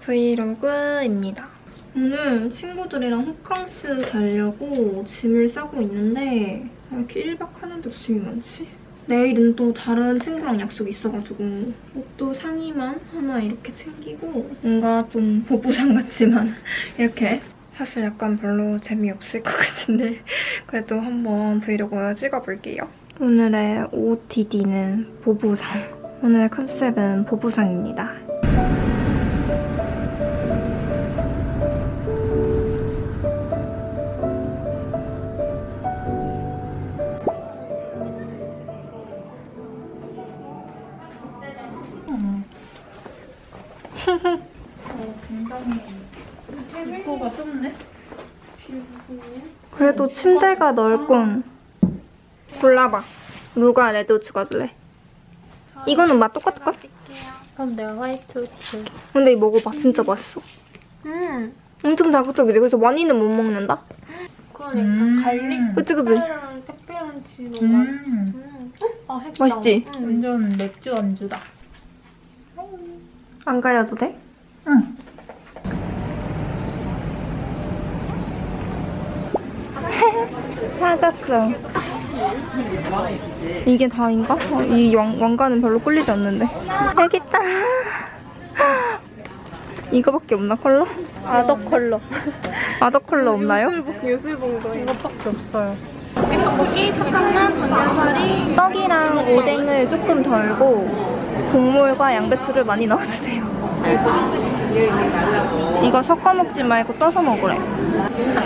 브이로그입니다. 오늘 친구들이랑 호캉스 가려고 짐을 싸고 있는데 왜 이렇게 1박 하는데도 짐이 많지? 내일은 또 다른 친구랑 약속이 있어가지고 옷도 상의만 하나 이렇게 챙기고 뭔가 좀 보부상 같지만 이렇게 사실 약간 별로 재미없을 것 같은데 그래도 한번 브이로그 찍어볼게요. 오늘의 OOTD는 보부상. 오늘 컨셉은 보부상입니다. 그래도 침대가 넓군. 골라봐. 누가 레드 가줄래? 이거는 맛 똑같을걸? 그럼 내가 화이트 우트. 근데 이거 먹어봐. 진짜 맛있어. 음. 엄청 자극적이지? 그래서 많이는 못 먹는다? 그러니까 음. 갈릭 그치 그치? 페페론치 너무 음. 음. 아, 맛있다. 맛있지? 음. 완전 맥주 안주다. 안 가려도 돼? 응. 사갔어. 이게 다인가? 어, 이 왕, 왕관은 별로 꿀리지 않는데. 여기 있다. 이거밖에 없나 컬러? 아더 컬러. 아더 컬러 없나요? 요술봉도 이것밖에 없어요. 떡볶이, 착한맛, 당면사리. 떡이랑 오뎅을 조금 덜고 국물과 양배추를 많이 넣어주세요. 이거 섞어 먹지 말고 떠서 먹으래.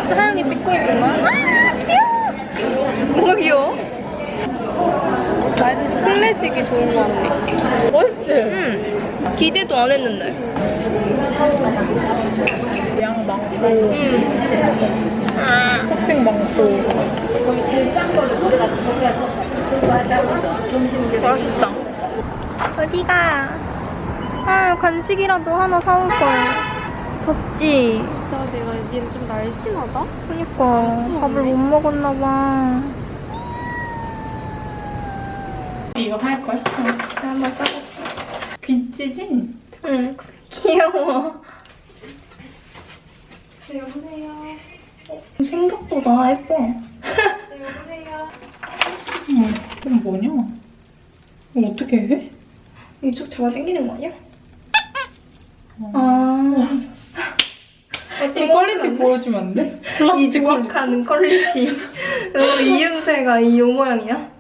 사양이 찍고 있는 거야? 뭔가 귀여워? 말듯이 클래식이 좋은 거 같네. 멋있지? 응. 기대도 안 했는데. 양 많고, 응. 토핑 많고. 맛있다. 어디가? 아, 간식이라도 하나 사올 걸. 덥지? 나 내가 얘는 좀 날씬하다? 그니까 밥을 못 먹었나 봐. 이거 할걸? 내가 한번 싸볼게. 귀찌지? 응. 귀여워. 네, 여보세요. 생각보다 예뻐. 네, 여보세요. 응. 그럼 뭐냐? 이거 어떻게 해? 이게 쭉 잡아 당기는 거 아니야? 어. 아. 보여주면 안 돼? 이 조각하는 퀄리티. 너무 이음새가 이 요 모양이야?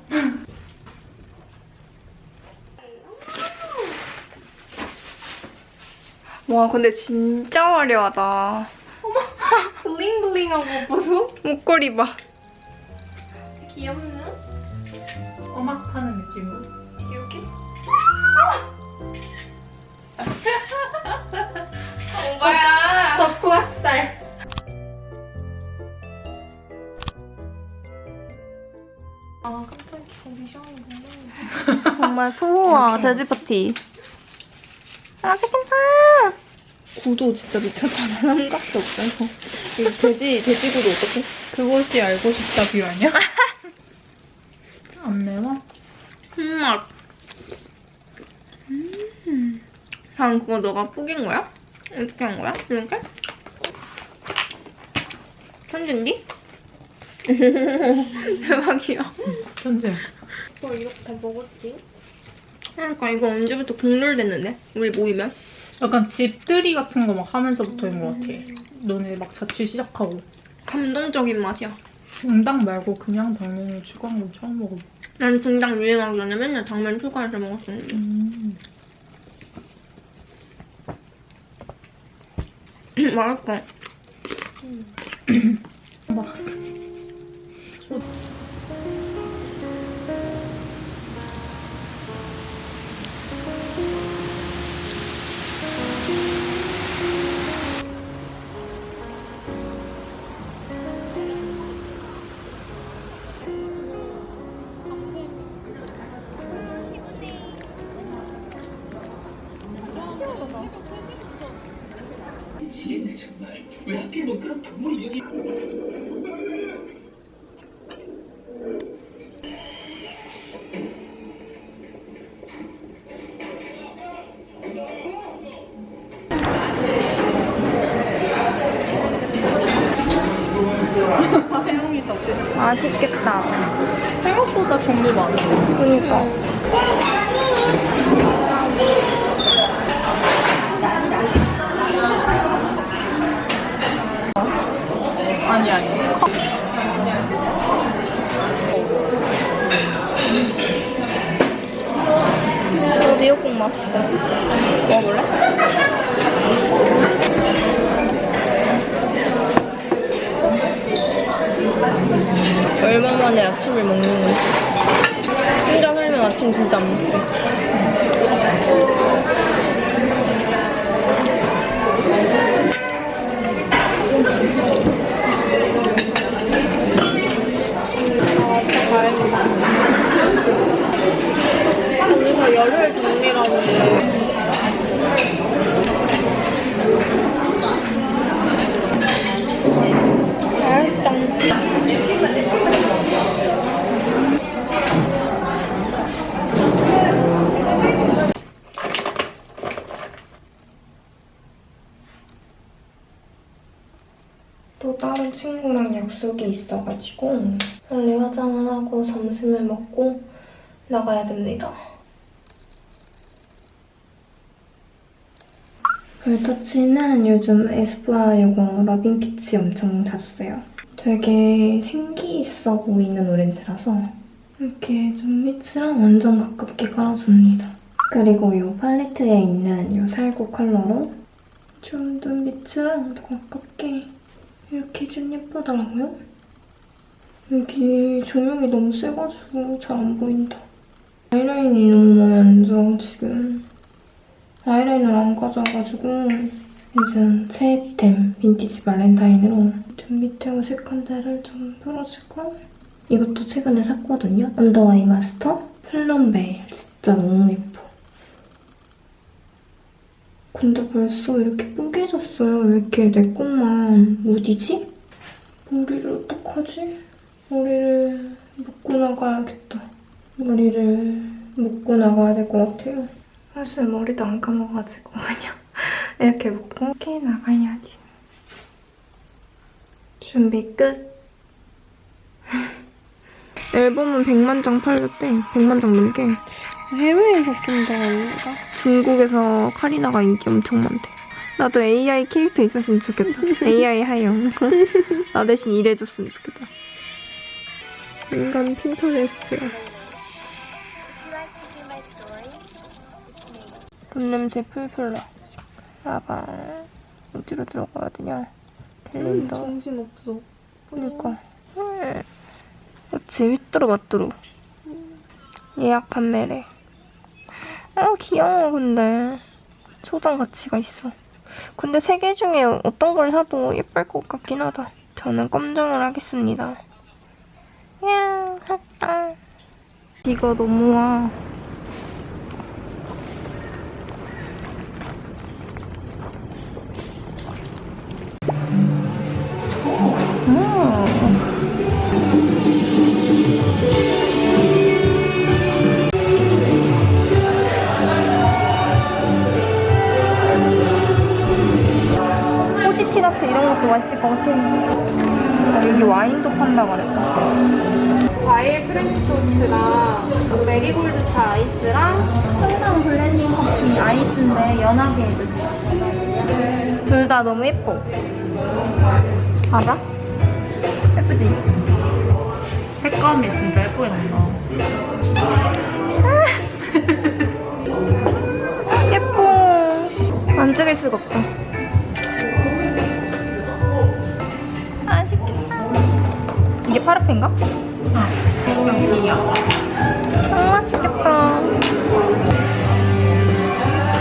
와 근데 진짜 화려하다. 블링블링한 거 보소? 목걸이 봐. 귀엽네. 음악 타는 느낌으로. 이렇게? 정말 초호화 돼지 파티. 맛있겠다. 구도 진짜 미쳤다. 한 값도 없어서. 이 돼지 돼지 구도 어떡해? 그것이 알고 싶다 view 아니야? 안 매워? 흠맛. 음. 방 그거 너가 뿌긴 거야? 어떻게 한 거야? 이렇게? 천잰디? 대박이야. 천재. 너 이렇게 다 먹었지? 그러니까 이거 언제부터 국룰됐는데? 우리 모이면? 약간 집들이 같은 거 막 하면서부터인 것 같아. 너네 막 자취 시작하고. 감동적인 맛이야. 중당 말고 그냥 당면을 추가한 건 처음 먹어봐. 난 등장 유행하기 전에 맨날 당면 추가해서 먹었었는데. 음. 맛있다. 맞았어. 아니, 아니. 이거 미역국 맛있어. 먹어볼래? 얼마 만에 아침을 먹는 건지. 혼자 살면 아침 진짜 안 먹지. 여기서 열혈 정리라고 해. 또 다른 친구랑 약속이 있어가지고 빨리 화장을 하고 점심을 먹고 나가야 됩니다. 볼터치는 요즘 에스쁘아 요거 러빙피치 엄청 자주 써요. 되게 생기 있어 보이는 오렌지라서 이렇게 눈빛이랑 완전 가깝게 깔아줍니다. 그리고 이 팔레트에 있는 이 살구 컬러로 좀 눈빛이랑 더 가깝게 이렇게 좀 예쁘더라고요. 여기 조명이 너무 세가지고 잘 안 보인다. 아이라인이 너무 마음에 안 들어, 지금. 아이라인을 안 가져와가지고 요즘 새템 vintage valentine으로 좀 밑에 어색한 데를 좀 풀어주고 이것도 최근에 샀거든요. under eye master plum veil 진짜 너무 예뻐. 근데 벌써 이렇게 뽀개졌어요. 왜 이렇게 내 것만 무디지? 머리를 어떡하지? 머리를 묶고 나가야겠다. 머리를 묶고 나가야 될 것 같아요. 사실 머리도 안 감아가지고 그냥 이렇게 묶고 이렇게 나가야지. 준비 끝. 앨범은 100만 장 팔렸대. 100만 장 넘게. 해외에서 좀 더 올라가? 중국에서 카리나가 인기 엄청 많대. 나도 AI 캐릭터 있었으면 좋겠다. AI 하영. 나 대신 일해줬으면 좋겠다. 인간 핀터레스트야. 돈 냄새 풀풀 나. 가방. 어디로 들어가야 되냐? 캘린더. 정신없어. 그니까. 음. 그치, 휘뚜루 마뚜루. 예약 판매래. 아, 귀여워, 근데. 소장 가치가 있어. 근데 세 개 중에 어떤 걸 사도 예쁠 것 같긴 하다. 저는 검정을 하겠습니다. 야, 샀다. 비가 너무 와. 같아. 아, 여기 와인도 판다 그랬다. 과일 프렌치 토스트랑 메리골드 차 아이스랑 항상 블렌딩 커피 아이스인데 연하게 해줬어. 둘다 너무 예뻐. 봐봐. 예쁘지? 색감이 진짜 예쁘게 난다. 예뻐. 만지길 수가 없다. 이게 파르페인가? 아, 맛있겠다.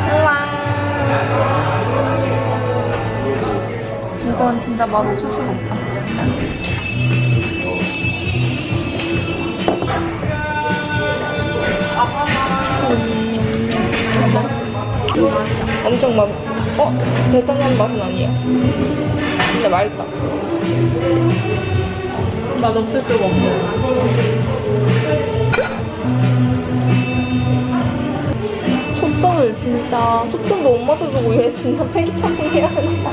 우와. 이건 진짜 맛 없을 수가 없다. 엄청 막, 어? 대단한 맛은 아니야. 근데 맛있다. 맛 없을 수가 없네. 초점을 진짜, 초점도 못 맞춰주고 얘 진짜 패기 착용해야 되나 봐.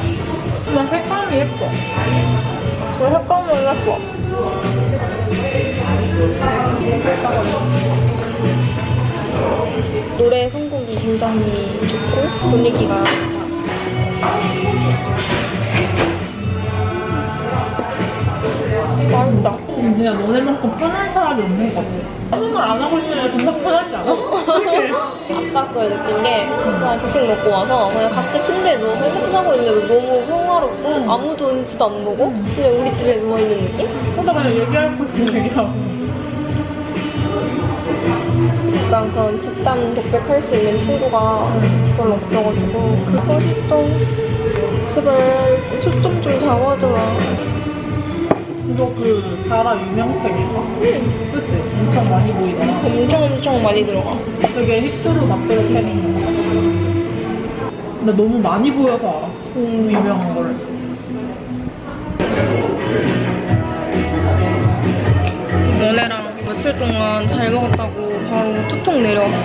근데 색감이 예뻐. 왜 색감을 예뻐? 노래 선곡이 굉장히 좋고 분위기가 그냥 너네만큼 편한 사람이 없는 것 같아. 걸안 하고 있으면 금방 편하지 않아? 아까 그 느낀 게 그냥 조식 먹고 와서 그냥 각자 침대에 누워서 핸드폰 하고 있는데도 너무 평화롭고 아무도 눈치도 안 보고 그냥 우리 집에 누워있는 느낌? 혼자 그냥 얘기할 거 있으면 얘기하고. 약간 그런 집단 독백할 수 있는 친구가 별로 없어가지고 그래서 좀 제발 초점 좀 잡아줘라 너 그 자라 유명템인가? 응. 그치? 엄청 많이 보이더라. 엄청 엄청 많이 들어가 되게 힙두루 맛대로 템인 거. 근데 너무 많이 보여서 알았어. 음. 유명한 거를. 너네랑 며칠 동안 잘 먹었다고 바로 뚜껑 내려왔어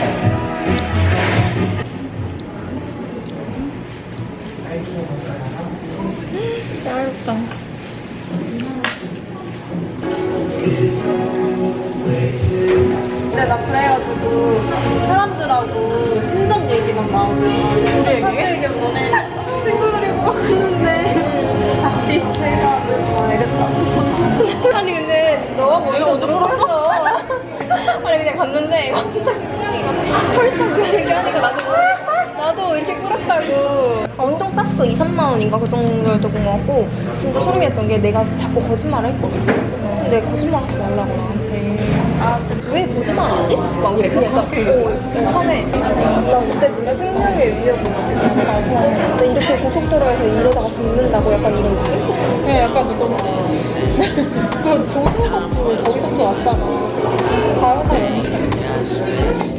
맛있다 사람들하고 신전 얘기만 나오면 우리 너네 친구들이고 갔는데 다시 제가 막 이랬다. 아니 근데 너가 먼저 물어봤어? 아니 그냥 갔는데 갑자기 소영이가 펄쩍 이렇게 하니까 나도 나도 이렇게 꿀었다고. 엄청 쌌어. 2, 3만 원인가? 그 정도였던 것 같고 진짜 소름이었던 게 내가 자꾸 거짓말을 했거든. 근데 거짓말 하지 말라고 나한테. 아 왜 거짓말 하지? 막 그래 오 처음에 나 그때 진짜 생명의 위협을 이렇게 고속도로에서 이러다가 죽는다고 약간 이런 느낌? 야, 약간 너무 그 조선업도 거기서부터 왔잖아. you